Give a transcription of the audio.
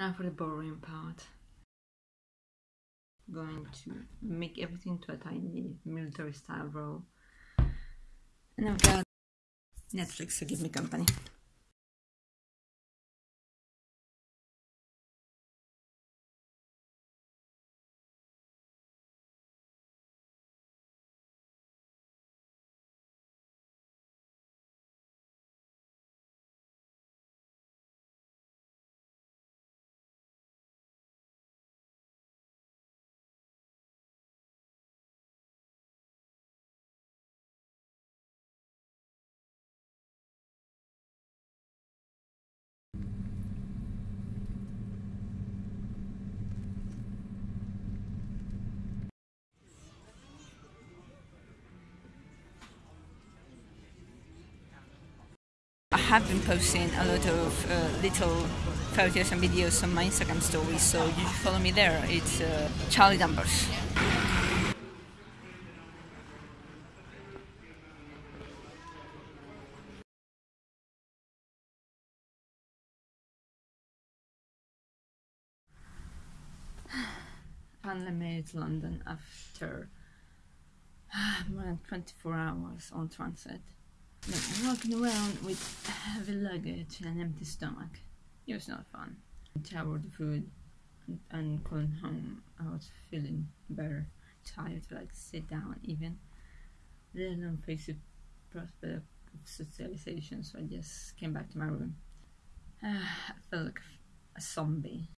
Now for the boring part. Going to make everything to a tiny military style roll. And I've got Netflix to give me company. Have been posting a lot of uh, little photos and videos on my Instagram stories, so you should follow me there. It's uh, Charlie Danvers. Finally made it London after more than 24 hours on transit. Walking around with heavy luggage and an empty stomach. It was not fun. I the food and, and home, I was feeling better, tired to like sit down even. Let alone face the prospect of socialization, so I just came back to my room. I felt like a zombie.